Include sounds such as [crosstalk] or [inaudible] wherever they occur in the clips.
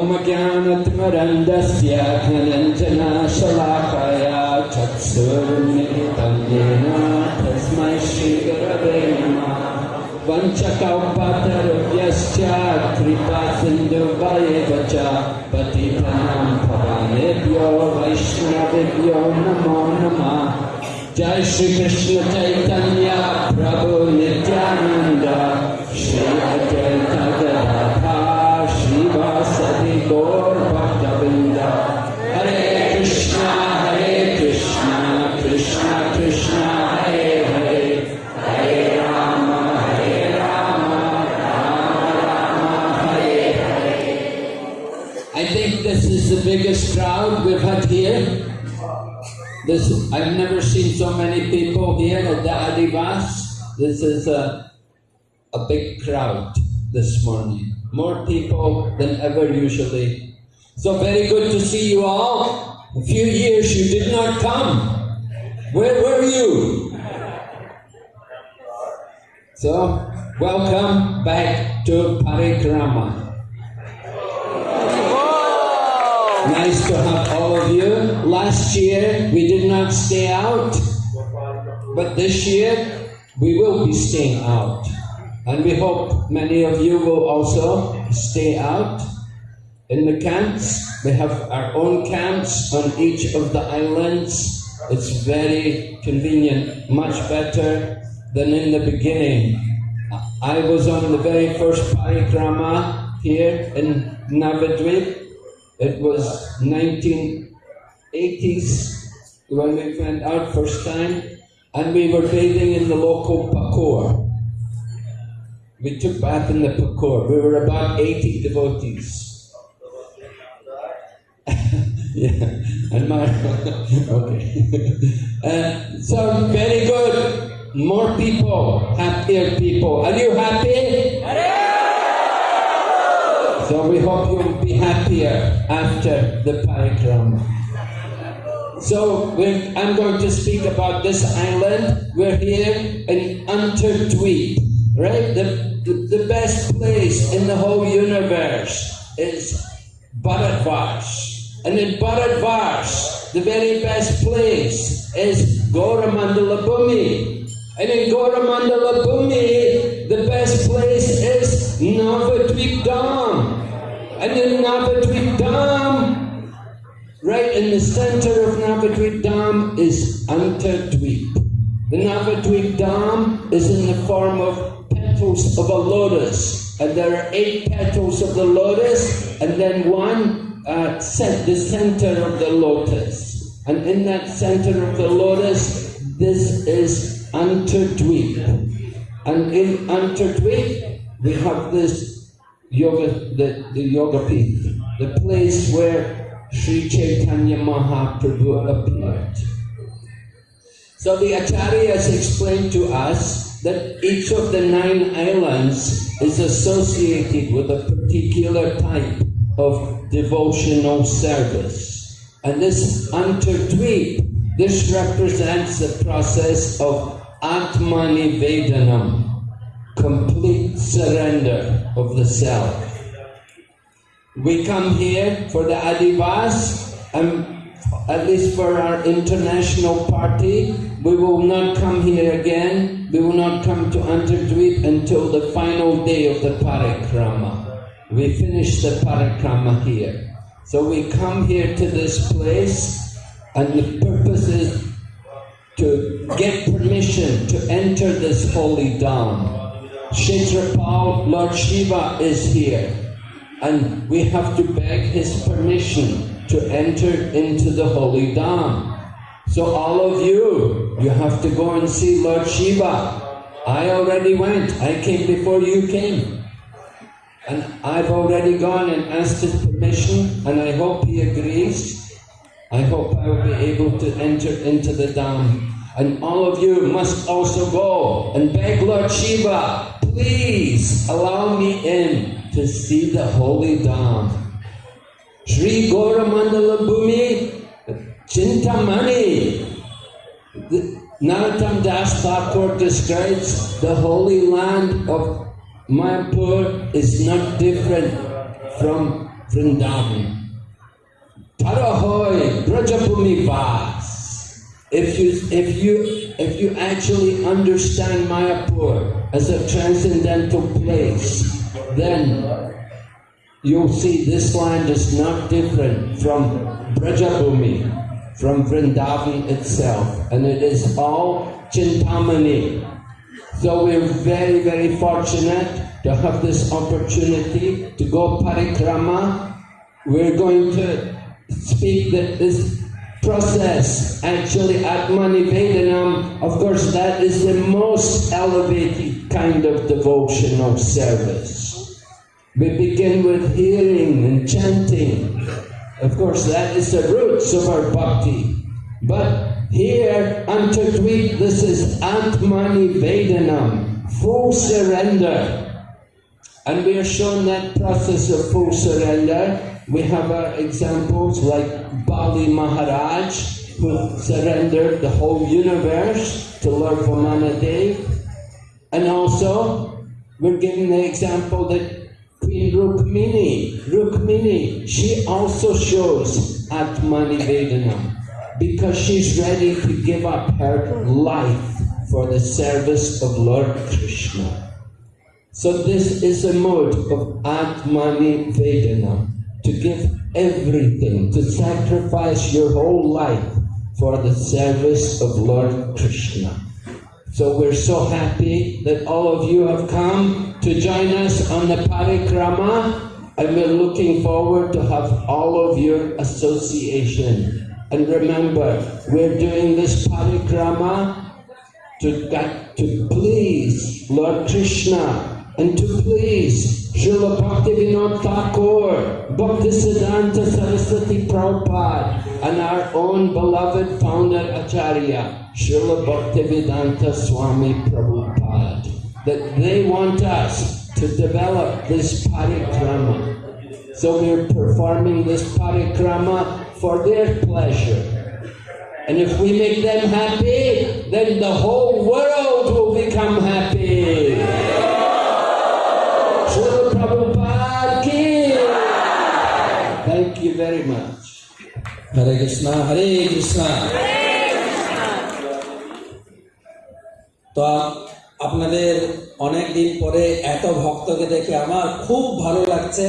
ज्ञानत्मरन्दस्य धनञ्जनाशलाकया चक्षुर्मिलितं येन तस्मै श्रीगुरवे नमः। वञ्चकौपातरुभ्यश्च कृपासिन्धुवयेव च पतितानां भवानेभ्यो वैष्णवेभ्यो नमो नमः। जय श्रीकृष्ण चैतन्य प्रभु Nityanand. Shri biggest crowd we've had here. This, I've never seen so many people here at the Adivas. This is a, a big crowd this morning. More people than ever usually. So very good to see you all. A few years you did not come. Where were you? So, welcome back to Parikrama. Nice to have all of you. Last year we did not stay out, but this year we will be staying out. And we hope many of you will also stay out in the camps. We have our own camps on each of the islands. It's very convenient, much better than in the beginning. I was on the very first parikrama here in Navadvip. It was 1980s when we went out first time, and we were bathing in the local pakor. We took bath in the pakor. We were about 80 devotees. [laughs] yeah, and my [laughs] okay. [laughs] uh, so very good. More people, happier people. Are you happy? So we hope you'll be happier after the parikrama. So I'm going to speak about this island. We're here in Antardweep, right? The, the, the best place in the whole universe is Bharatvash. And in Bharatvash, the very best place is Goramandala Bhumi. And in Goramandala Bhumi, the best place is Navadvip Dham. And in Navadvip Dham, right in the center of Navadvip Dham is Antardweep. The Navadvip Dham is in the form of petals of a lotus. And there are eight petals of the lotus, and then one uh, the center of the lotus. And in that center of the lotus, this is Antardweep. And in Antardweep, we have this yoga, the, the yoga peeth, the place where Sri Chaitanya Mahaprabhu appeared. So the Acharyas explained to us that each of the nine islands is associated with a particular type of devotional service. And this Antardweep, this represents the process of Atmani Vedanam, complete surrender of the self. We come here for the Adivas, and at least for our international party, we will not come here again. We will not come to Antardweep until the final day of the parikrama. We finish the parikrama here. So we come here to this place, and the purpose is to get permission to enter this holy dham. Kshetrapal, Lord Shiva is here, and we have to beg his permission to enter into the holy dham. So all of you, you have to go and see Lord Shiva. I already went. I came before you came. And I've already gone and asked his permission, and I hope he agrees. I hope I will be able to enter into the Dham. And all of you must also go and beg Lord Shiva, please allow me in to see the holy Dham. Sri Goramandala Bhumi Chintamani. Narottam Das Thakur describes the holy land of Mayapur is not different from Vrindavan. Parahoy Brajabhumi Vas. If you if you if you actually understand Mayapur as a transcendental place, then you'll see this land is not different from Brajabhumi, from Vrindavan itself, and it is all Chintamani. So we're very, very fortunate to have this opportunity to go parikrama. We're going to speak that this process, actually Atmanivedanam, of course that is the most elevated kind of devotional service. We begin with hearing and chanting. Of course that is the roots of our bhakti. But here, Antardweep, this is Atmanivedanam, full surrender. And we are shown that process of full surrender. We have uh, examples like Bali Maharaj, who surrendered the whole universe to Lord Vamanadev. And also, we're given the example that Rukmini, Rukmini, she also shows Atmani Vedanam because she's ready to give up her life for the service of Lord Krishna. So this is a mode of Atmani Vedana, to give everything, to sacrifice your whole life for the service of Lord Krishna. So we're so happy that all of you have come to join us on the parikrama and we're looking forward to have all of your association. And remember, we're doing this parikrama to, to please Lord Krishna and to please Srila Bhaktivinoda Thakur, Bhaktisiddhanta Saraswati Prabhupada, and our own beloved founder Acharya, Srila Bhaktivedanta Swami Prabhupada, that they want us to develop this parikrama. So we're performing this parikrama for their pleasure. And if we make them happy, then the whole world will become happy. Srila Prabhupada ki. Thank you very much. Hare Krishna, Hare Krishna. তো আপনাদের অনেক দিন পরে এত ভক্তকে দেখে আমার খুব ভালো লাগছে।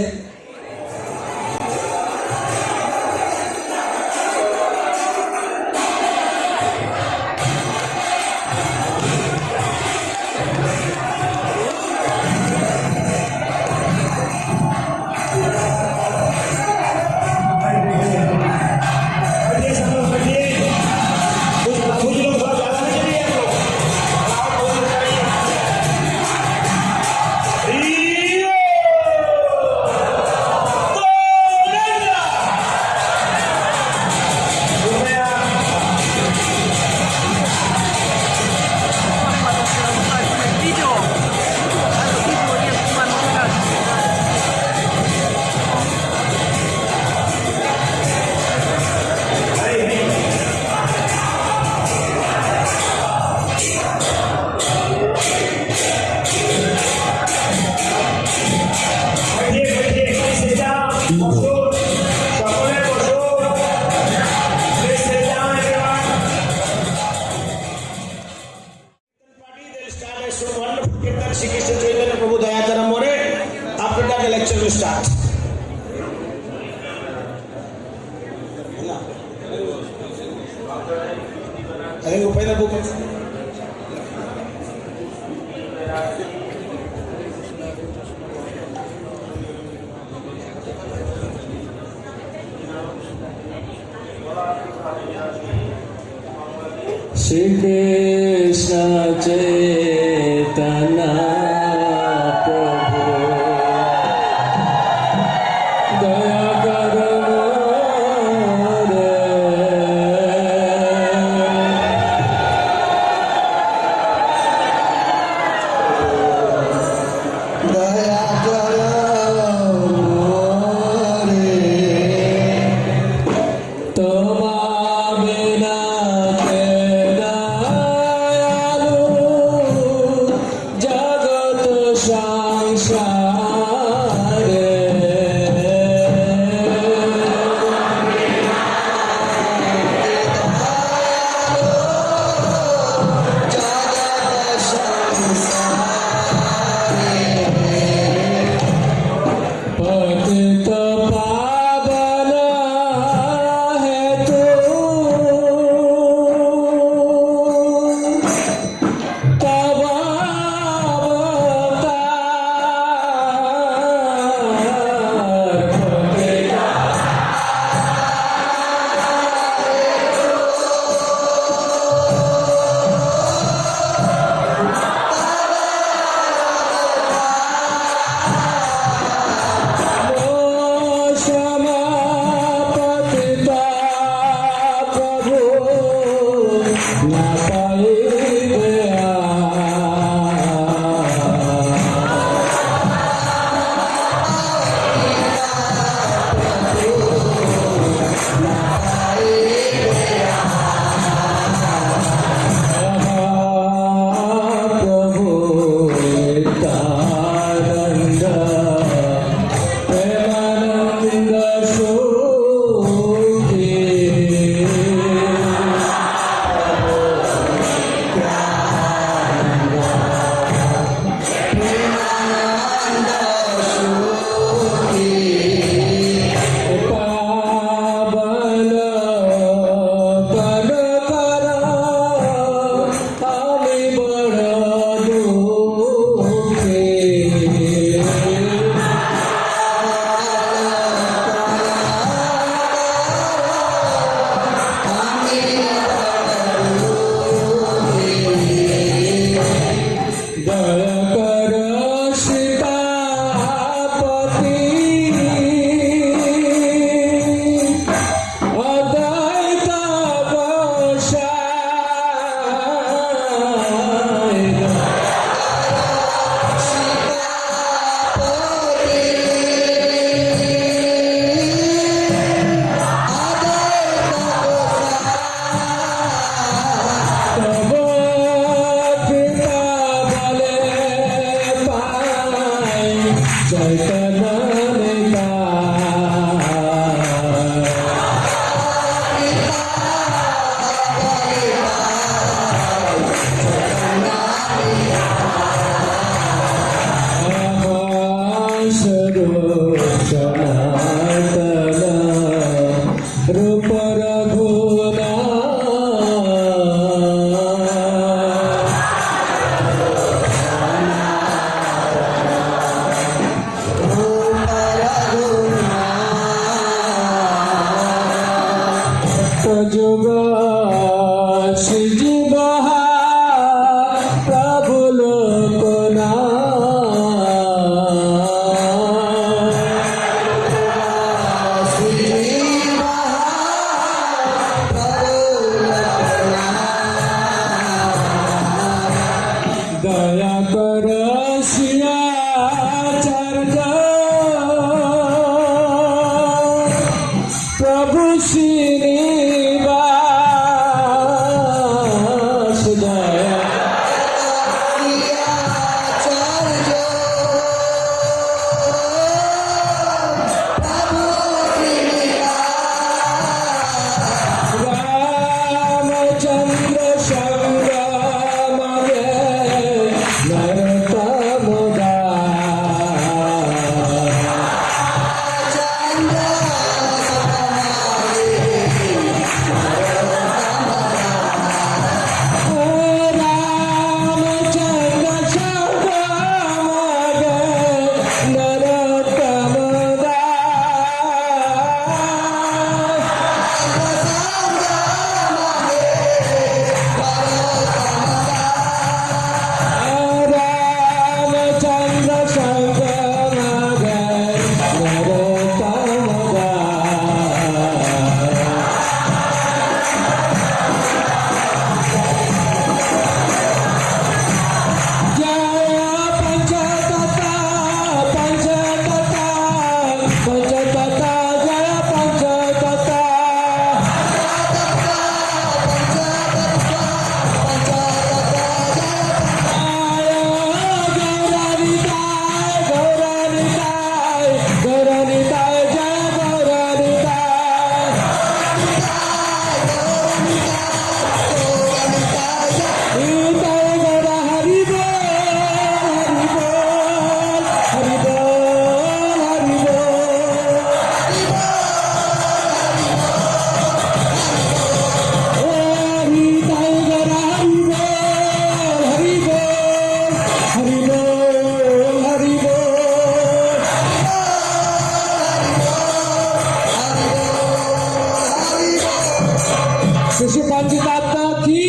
शिशुपाल जी का आत्मा की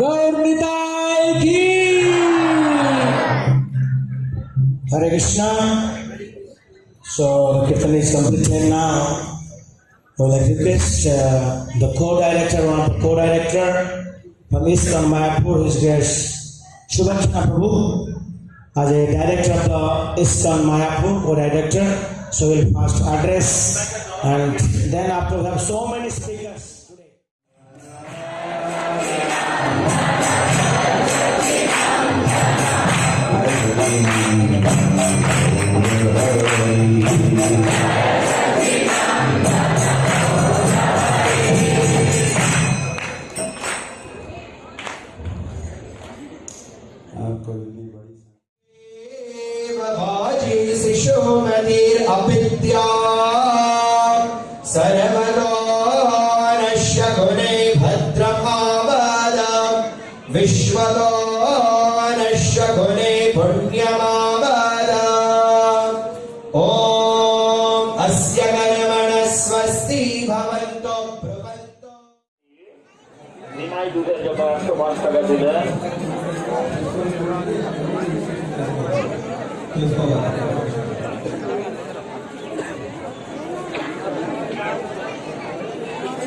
गौरताय की Hare Krishna so kirtan is completed now i would like to request uh, the co-director one of the co-director Pamis from Mayapur his grace Shubhachana Prabhu as a director of the ISKCON Mayapur co-director so we'll first address and then after we have so many speakers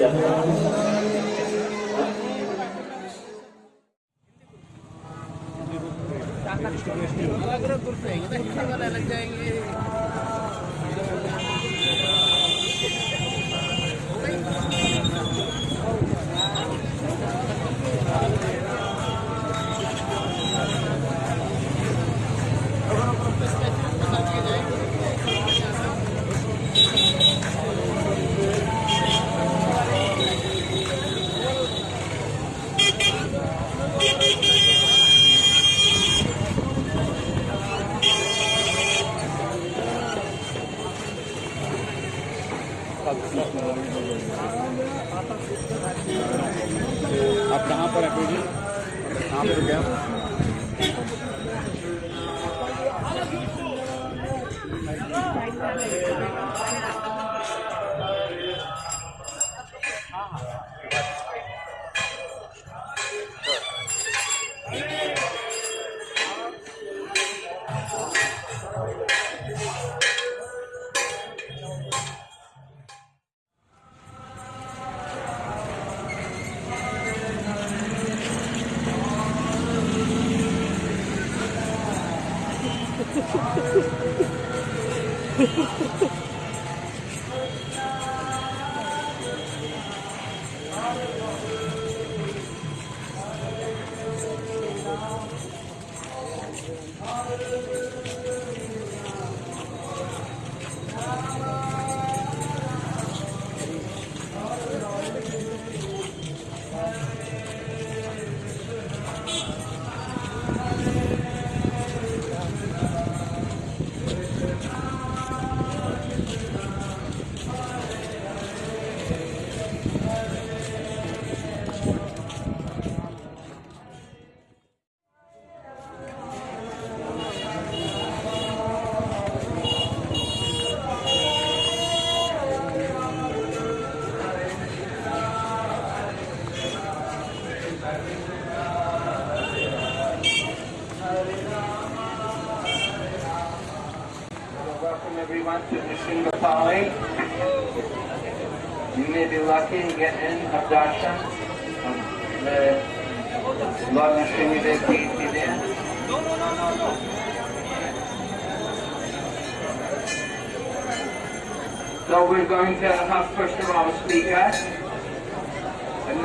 लग Ha, ha, ha.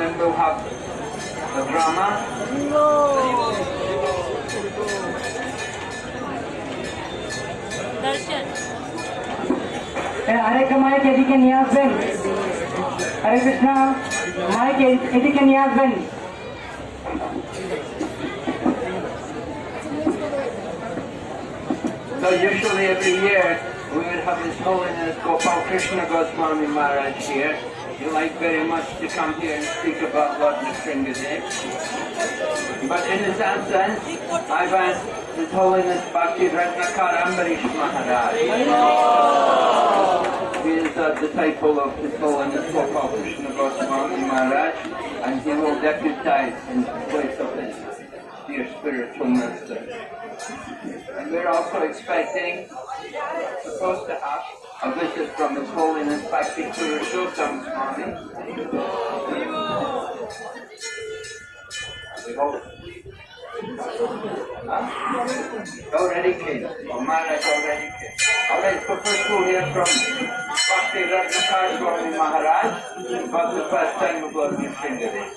and then we'll have the drama, দর্শন আরেকটা mic এদিকে নিয়ে আসবেন হরে Krishna mic এ- এদিকে নিয়ে আসবেন So usually every year we would have His Holiness Gopal Krishna Goswami Maharaj here. He like very much to come here and speak about what Lord Nrsimhadev. But in his absence, I've asked His Holiness Bhakti Ratnakar Ambarish Maharaj. He is a disciple of His Holiness Gopal Krishna Goswami Maharaj and he will deputize in place of his dear spiritual master. And we're also expecting, supposed to have, a visit from His Holiness Bhakti Purushottam Swami. We hope. Huh? Already came. Oh, Maharaj already came. Alright, so first we'll hear from Bhakti Ratnakar Swami Maharaj about the first time of Lord Nrsimhadev.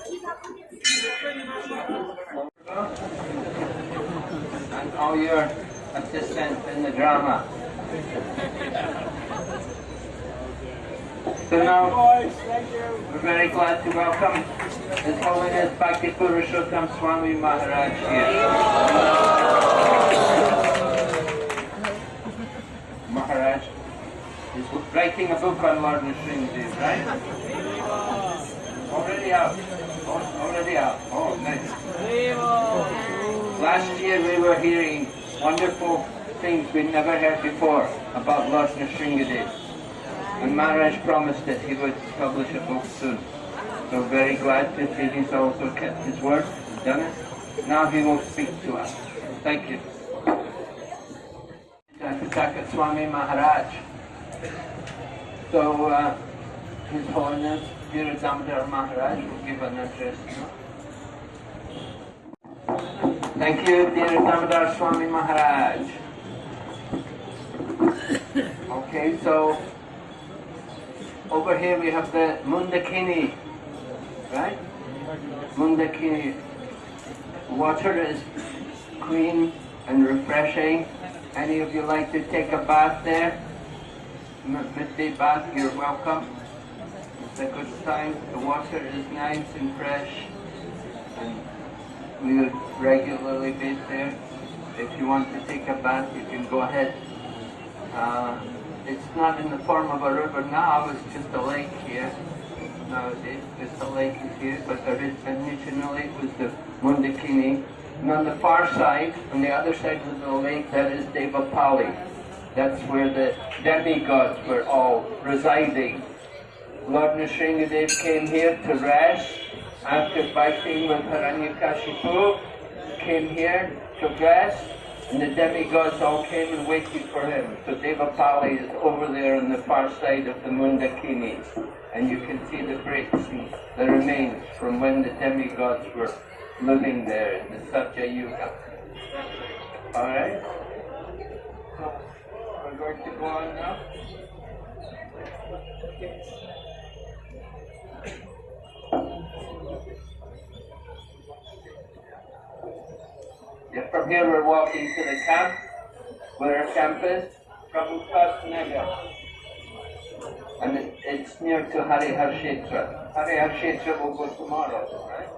and all your assistants in the drama. So now, we're very glad to welcome His Holiness Bhakti Purushottam Swami Maharaj here. Maharaj is writing a book on Lord Nrsimhadev, right? Already out. Already out. Oh, nice. Last year we were hearing wonderful things we'd never heard before about Lord Nrsimhadev. And Maharaj promised that he would publish a book soon. So very glad to see he's also kept his word, done it. Now he will speak to us. Thank you. Sakasaka Swami Maharaj. So uh, His Holiness Guru Damodar Maharaj will give an address. Thank you, dear Damodar Swami Maharaj. Okay, so over here we have the Mandakini, right? Mandakini. Water is clean and refreshing. Any of you like to take a bath there? Midday bath, you're welcome. It's a good time. The water is nice and fresh. And we would regularly bathe there. If you want to take a bath, you can go ahead. Uh, it's not in the form of a river now, it's just a lake here. Nowadays, just a lake is here, but there is, originally it was the Mandakini. And on the far side, on the other side of the lake, that is Devapali. That's where the demigods were all residing. Lord Nrsimhadev came here to rest after fighting with Hiranyakashipu, came here to rest, and the demigods all came and waited for him. So Devapali is over there on the far side of the Mandakini, and you can see the bricks and the remains from when the demigods were living there in the Satya Yuga. Alright? So, we're going to go on now? Yeah, from here we're walking to the camp, where our camp is, Prabhupada Nagar. And it, it's near to Harihar Kshetra. Harihar Kshetra will go tomorrow, right?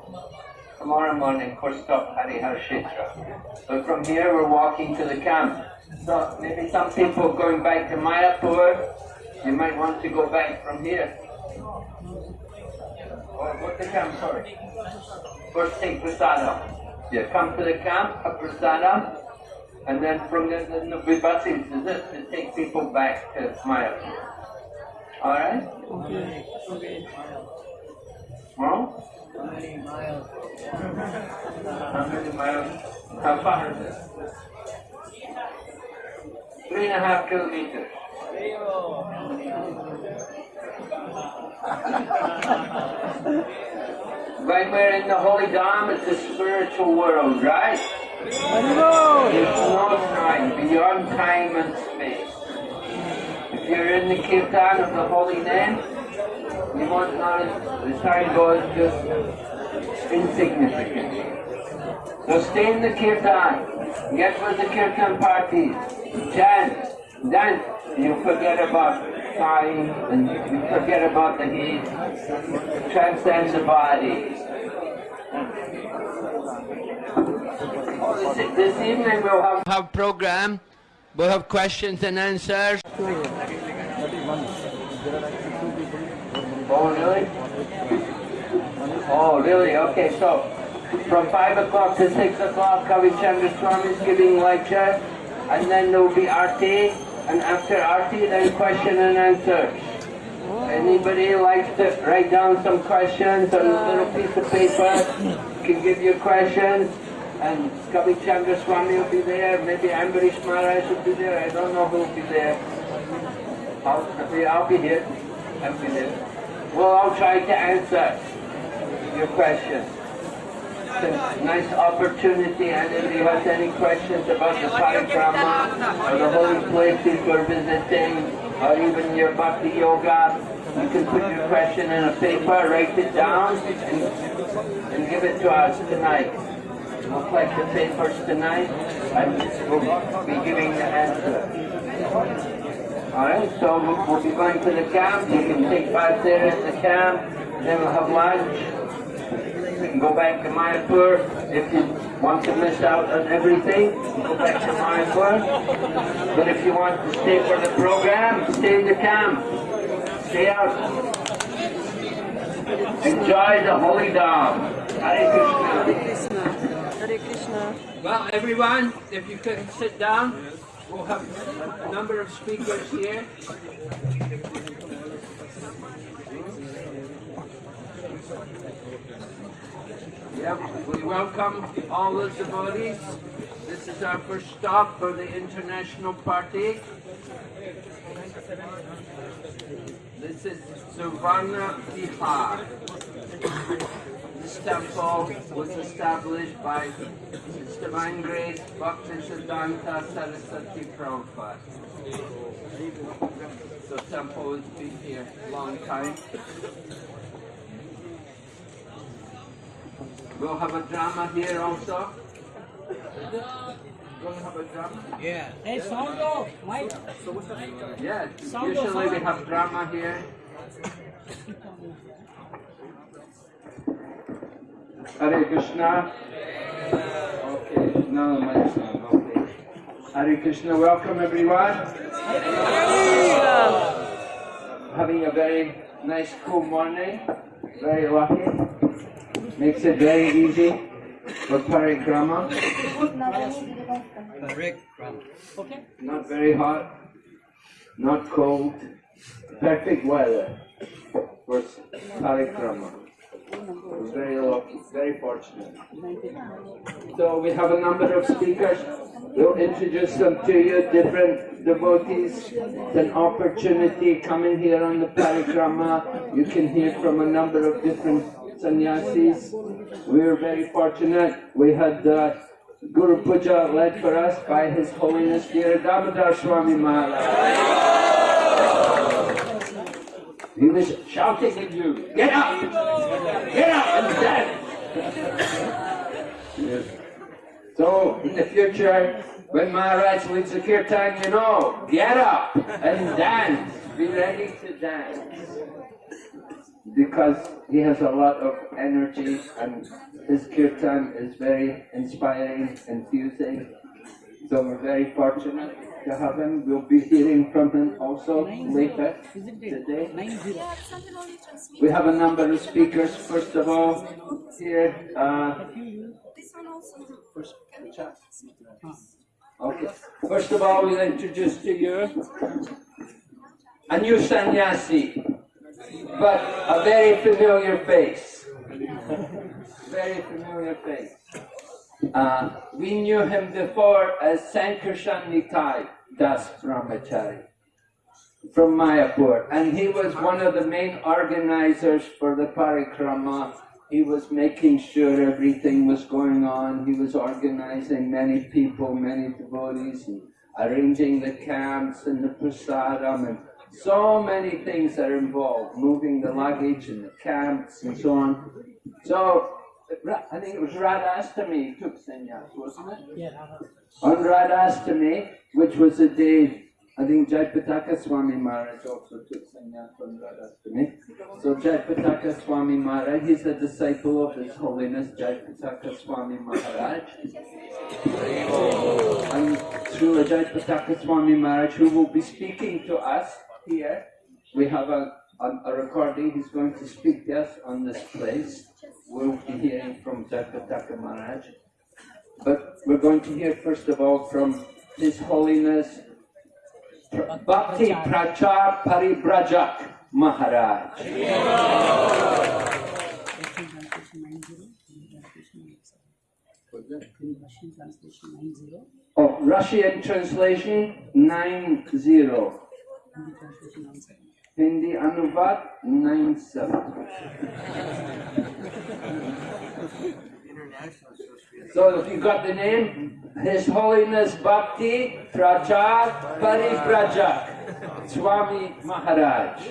Tomorrow morning, first stop Harihar Kshetra. So from here we're walking to the camp. So maybe some people going back to Mayapur, you might want to go back from here. Or go to camp, sorry. First take prasadam. Yeah, come to the camp, have prasadam, and then from there the, there'll be buses to this to take people back to Mayapur. Alright? Okay. okay. Well? How many miles? How far is it? Three and a half kilometers. [laughs] When we're in the Holy Dham, it's a spiritual world, right? There's no time, beyond time and space. If you're in the kirtan of the holy name, you won't notice the time goes just insignificant. So stay in the kirtan, get with the kirtan parties, chant, dance. You forget about and you forget about the heat, transcend the body. Oh, this, this evening we'll have, have program, we'll have questions and answers. Oh, really? Oh, really? Okay, so from 5 o'clock to 6 o'clock, Kavi Chandra Swami is giving lecture, and then there will be RT, and after RT, then question and answer. Anybody likes to write down some questions on a little piece of paper, can give your questions, and Kavi Chandra Swami will be there, maybe Ambarish Maharaj will be there, I don't know who will be there. I'll be, I'll be here. I'll be there. We'll all try to answer your questions. A nice opportunity, and if you have any questions about the parikrama or the holy places we're visiting, or even your bhakti yoga, you can put your question in a paper, write it down, and, and give it to us tonight. We'll collect the papers tonight, and we'll be giving the answer. Alright, so we'll, we'll be going to the camp. You can take part there at the camp. Then we'll have lunch. You can go back to Mayapur. If you want to miss out on everything, go back to Mayapur. But if you want to stay for the program, stay in the camp. Stay out. Enjoy the holy Dham. Hare Krishna. Hare Krishna. Well, everyone, if you can sit down, we'll have a number of speakers here. Yep, we welcome all the devotees. This is our first stop for the international party. This is Suvarna Vihar. This temple was established by His Divine Grace Bhaktisiddhanta Saraswati Prabhupada. The temple has been here a long time. We'll have a drama here also. We'll have a drama. Yeah. Hey, sound off, Mike. Yeah, usually we have drama here. Hare Krishna. Okay, no, my son. Okay. Hare Krishna, welcome everyone. Having a very nice cool morning. Very lucky. Makes it very easy for parikrama. Not very hot, not cold. Perfect weather for parikrama. We're very lucky, very fortunate. So we have a number of speakers. We'll introduce them to you, different devotees. It's an opportunity coming here on the parikrama. You can hear from a number of different sannyasis. We were very fortunate. We had uh, Guru Puja led for us by His Holiness Damodar Swami Maharaj. He was shouting at you, get up! Get up and! [laughs] Yes. So, in the future, when Maharaj leads the kirtan, you know, get up and dance. Be ready to dance. Because he has a lot of energy and his kirtan is very inspiring, infusing. So we're very fortunate to have him. We'll be hearing from him also later today. We have a number of speakers. First of all, here, uh, okay. First of all, we'll introduce to you a new sannyasi, but a very familiar face. Very familiar face. Uh, we knew him before as Sankarshan Nitai Das Brahmachari from Mayapur, and he was one of the main organizers for the parikrama. He was making sure everything was going on. He was organizing many people, many devotees, and arranging the camps and the prasadam, and so many things that are involved, moving the luggage and the camps and so on. So I think it was Radhastami took sannyas, wasn't it? Yeah. On Radhastami, which was the day, I think Jayapataka Swami Maharaj also took sannyas on Radhastami. So Jayapataka Swami Maharaj, he's a disciple of His Holiness Jayapataka Swami Maharaj. And through Jayapataka Swami Maharaj, who will be speaking to us here, we have a, a, a recording, he's going to speak to us on this place. We'll be hearing from Jayapataka Maharaj. But we're going to hear first of all from His Holiness Bhakti Prachar Paribrajak Maharaj. Russian translation 90, Oh, Russian translation 90. Hindi translation 97. Hindi Anuvad 97. So if you got the name, His Holiness Bhakti Prachar Paribrajak Swami Maharaj.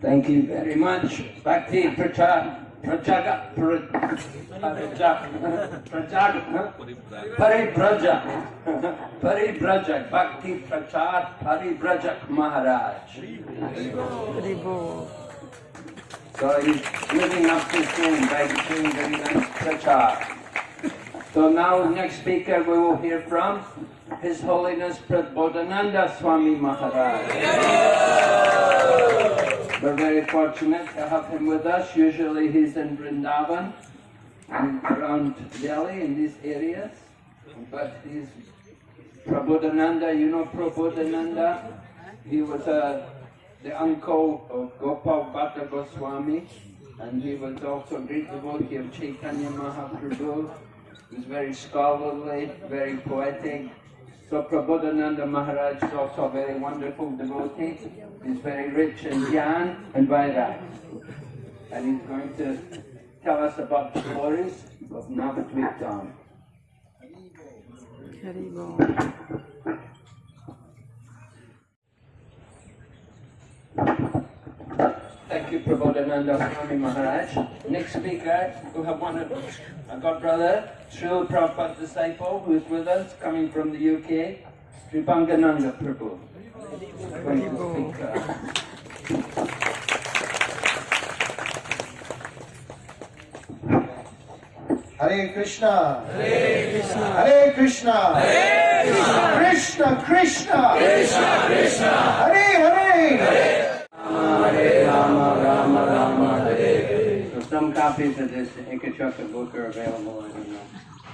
Thank you very much. Bhakti Prachar Prajaga Prajak Prajak Paribrajak Paribrajak Bhakti Prachar Paribrajak Maharaj. So he's living up to his name by doing very nice prachar. So now next speaker we will hear from His Holiness Prabodhananda Swami Maharaj. We're very fortunate to have him with us. Usually he's in Vrindavan and around Delhi in these areas. But he's Prabodhananda, you know Prabodhananda? He was uh, the uncle of Gopal Bhatta Goswami and he was also a great devotee of Chaitanya Mahaprabhu. He was very scholarly, very poetic. So Prabodhananda Maharaj is also a very wonderful devotee. He's very rich in Jnana and Vairag. And he's going to tell us about the glories of Navadvip Dham. Thank you, Prabodhananda Swami Maharaj. Next speaker, we have one of our godbrother, Srila Prabhupada disciple, who is with us, coming from the UK, Sri Bangananda Prabhu. Going to speak, Hare Krishna. Hare Krishna. Hare Krishna. Hare Krishna. Krishna Krishna. Krishna Krishna. Hare Hare. So some copies of this Ekachakra book are available. I don't know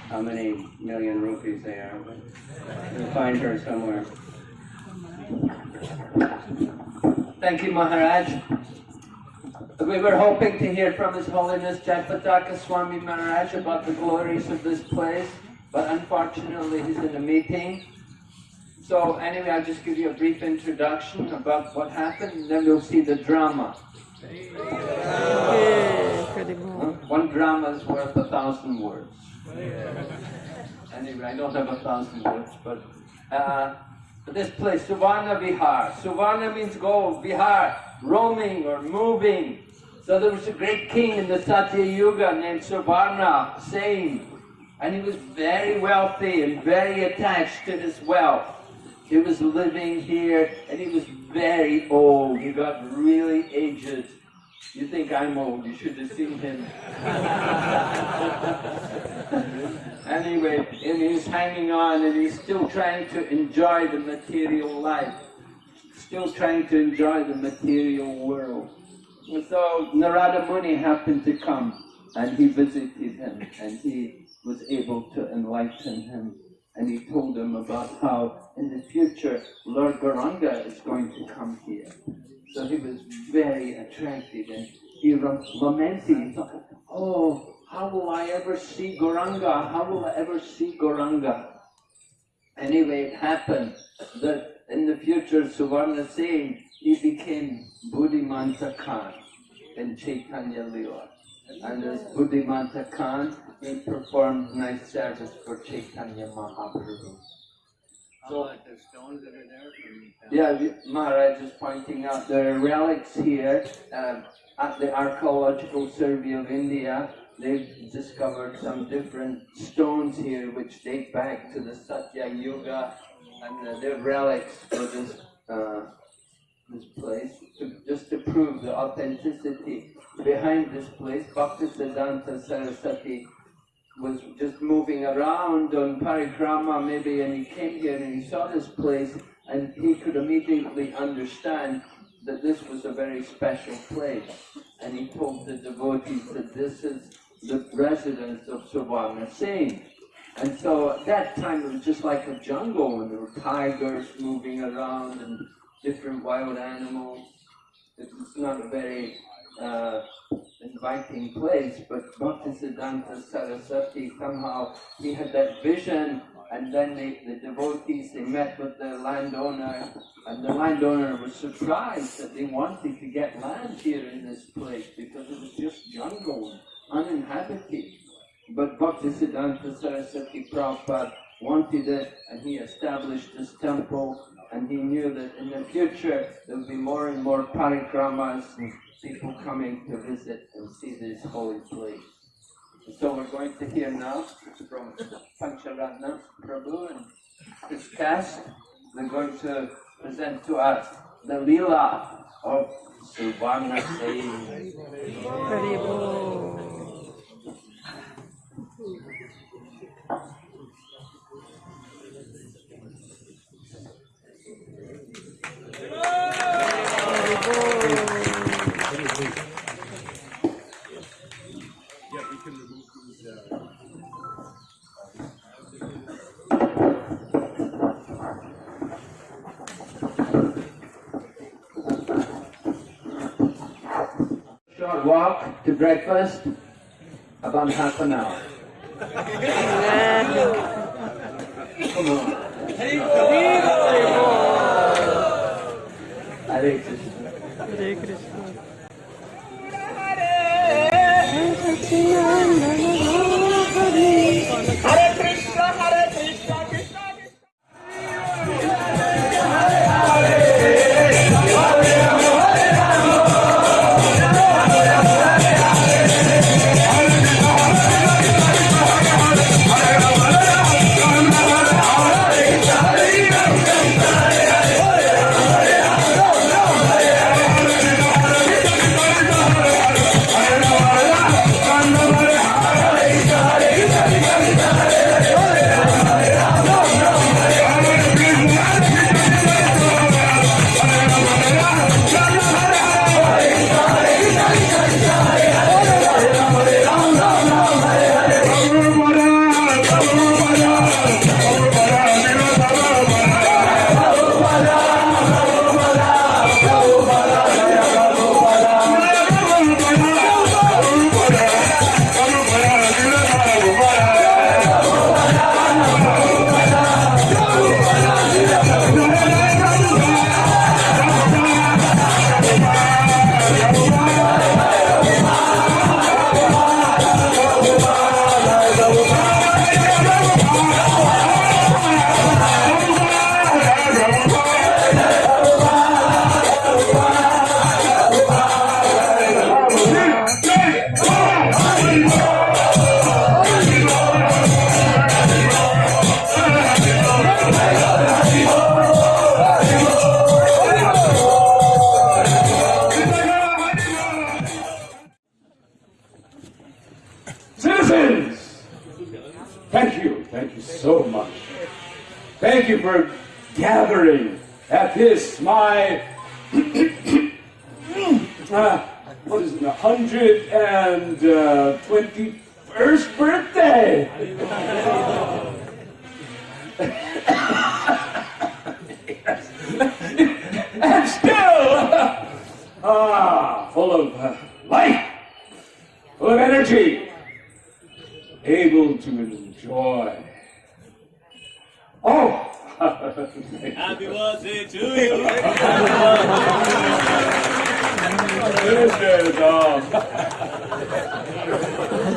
how many million rupees they are, but you'll find her somewhere. Thank you, Maharaj. We were hoping to hear from His Holiness Jayapataka Swami Maharaj about the glories of this place, but unfortunately he's in a meeting. So anyway, I'll just give you a brief introduction about what happened, and then we'll see the drama. One drama is worth a thousand words. Anyway, I don't have a thousand words, but uh, this place, Suvarna Vihar. Suvarna means gold, Vihar, roaming or moving. So there was a great king in the Satya Yuga named Suvarna, same. And he was very wealthy and very attached to his wealth. He was living here and he was very old. He got really aged. You think I'm old, you should have seen him. [laughs] anyway, and he's hanging on and he's still trying to enjoy the material life. Still trying to enjoy the material world. And so Narada Muni happened to come and he visited him and he was able to enlighten him. And he told him about how in the future Lord Gauranga is going to come here. So he was very attracted and he he thought, oh, how will I ever see Gauranga? How will I ever see Gauranga? Anyway, it happened that in the future, Suvarna Sen, he became Buddhimanta Khan in Chaitanya Lila. And as Buddhimanta Khan, he performed nice service for Chaitanya Mahaprabhu. About the stones that are there Yeah, Maharaj is pointing out there are relics here um, at the Archaeological Survey of India. They've discovered some different stones here which date back to the Satya Yuga, and uh, they're relics for this uh, this place, to, just to prove the authenticity. Behind this place, Bhaktisiddhanta Saraswati was just moving around on parikrama maybe and he came here and he saw this place and he could immediately understand that this was a very special place. And he told the devotees that this is the residence of Suvarna Singh. And so at that time it was just like a jungle and there were tigers moving around and different wild animals. It was not a very uh, inviting place, but Bhaktisiddhanta Saraswati somehow, he had that vision and then they, the devotees, they met with the landowner and the landowner was surprised that they wanted to get land here in this place because it was just jungle, uninhabited. But Bhaktisiddhanta Saraswati Prabhupada wanted it and he established this temple and he knew that in the future there would be more and more parikramas and people coming to visit and see this holy place. So we're going to hear now from Pancharatna Prabhu and his cast. They're going to present to us the Leela of Suvarna Singh. Walk to breakfast, about half an hour. Come on. Hare Krishna. Hare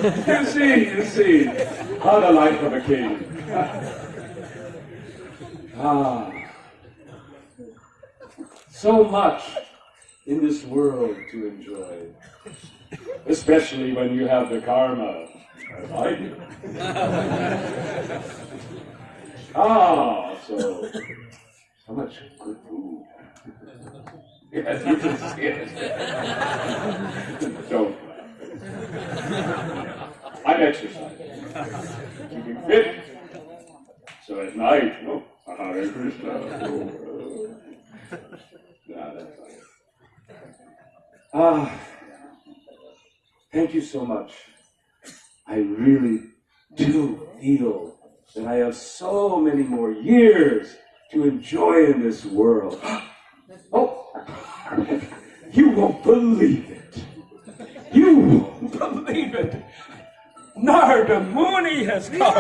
you see, you see, how the life of a king. [laughs] ah, so much in this world to enjoy, especially when you have the karma, as I do. Ah, so so much good food. [laughs] Yes, you can see it. [laughs] Don't. I'm exercising, keeping fit. So at night, oh, Hare Krishna. Oh, uh, yeah, that's. Ah, thank you so much. I really do feel that I have so many more years to enjoy in this world. [gasps] Oh, you won't believe it. You won't [laughs] believe it. Narda Muni has come. [laughs]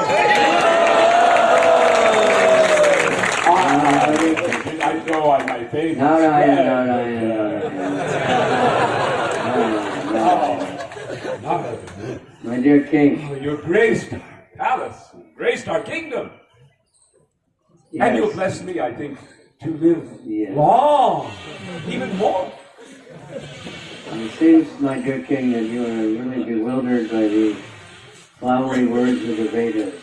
Ah, I know I might think. Narayana, Narayana, Oh, My dear king, Oh, you graced our palace, graced our kingdom. And you'll bless me, I think, to live Yes. long, even more. It seems, my dear king, that you are really bewildered by the flowery words of the Vedas.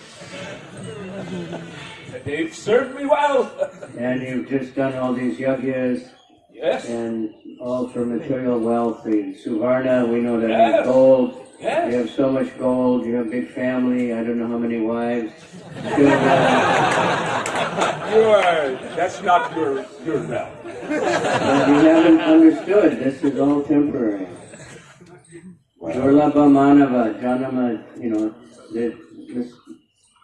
They've served me well. And you've just done all these yajnas Yes, and all for material wealth. The Suvarna, we know that Yes. gold. You have so much gold. You have a big family. I don't know how many wives. Uh, [laughs] you are, that's not your, your realm. But you haven't understood. This is all temporary. Durlabha Manava, Janama, you know, that this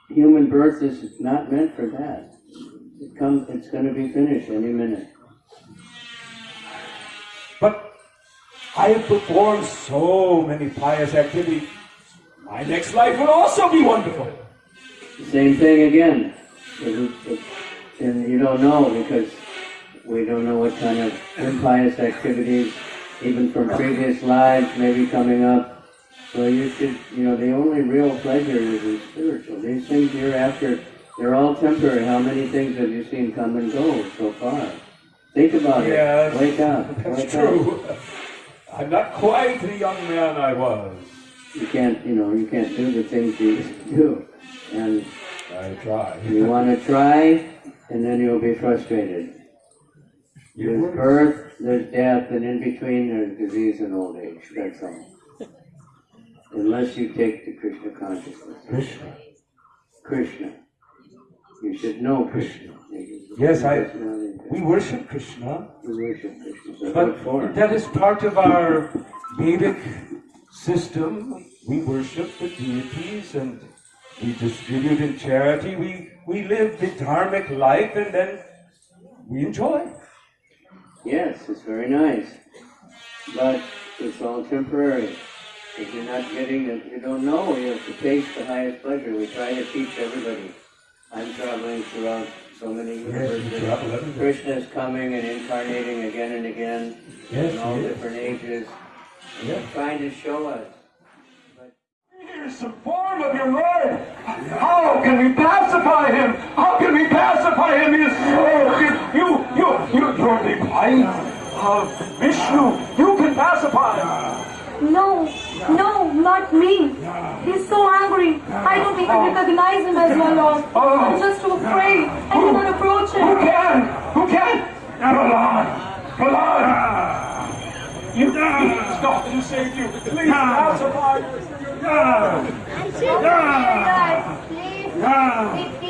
human birth is not meant for that. It comes, it's going to be finished any minute. But I have performed so many pious activities. My next life will also be wonderful. Same thing again. And you don't know because we don't know what kind of impious activities, even from previous lives, may be coming up. So you should, you know, the only real pleasure is in spiritual. These things you're after, they're all temporary. How many things have you seen come and go so far? Think about Yes, it. Wake up. That's Wake true. up. I'm not quite the young man I was. You can't, you know, you can't do the things you used to do. And I try. You want to try, and then you'll be frustrated. There's birth, there's death, and in between there's disease and old age. That's all. Unless you take the Krishna consciousness. Krishna. Krishna. You should know Krishna. Yes, I- That's not it. We worship Krishna, We worship Krishna. So but that is part of our Vedic system. We worship the deities and we distribute in charity. We, we live the dharmic life and then we enjoy. Yes, it's very nice. But it's all temporary. If you're not getting it, you don't know. You have to taste the highest pleasure. We try to teach everybody. I'm traveling throughout so many universes. travel everywhere. Krishna is coming and incarnating again and again Yes, in all he different ages, Yeah. trying to show us. Here's some form of your Lord. How can we pacify him? How can we pacify him? He is so you you you you you're the blind uh, Vishnu. You can pacify him. No, no, not me. He's so angry. I don't even recognize him as my Lord. I'm just too afraid. I cannot approach Who can? Who can? Prahlad! Prahlad! You, you stop and save you. Please pacify. I'm too scared, guys. Please.